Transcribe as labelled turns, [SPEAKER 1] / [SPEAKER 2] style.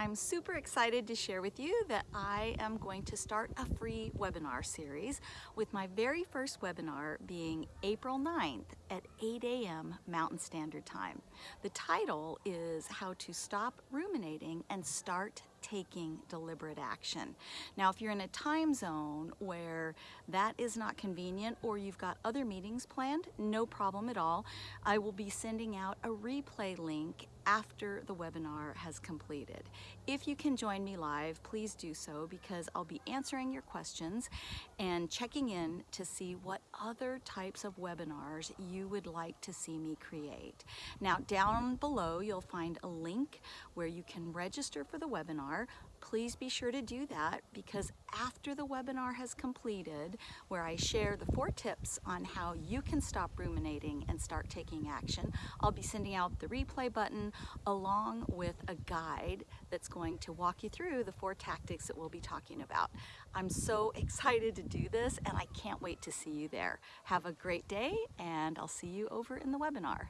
[SPEAKER 1] I'm super excited to share with you that I am going to start a free webinar series with my very first webinar being April 9th at 8 a.m. Mountain Standard Time. The title is How to Stop Ruminating and Start taking deliberate action. Now, if you're in a time zone where that is not convenient or you've got other meetings planned, no problem at all. I will be sending out a replay link after the webinar has completed. If you can join me live, please do so because I'll be answering your questions and checking in to see what other types of webinars you would like to see me create. Now down below you'll find a link where you can register for the webinar please be sure to do that because after the webinar has completed, where I share the four tips on how you can stop ruminating and start taking action, I'll be sending out the replay button along with a guide that's going to walk you through the four tactics that we'll be talking about. I'm so excited to do this and I can't wait to see you there. Have a great day and I'll see you over in the webinar.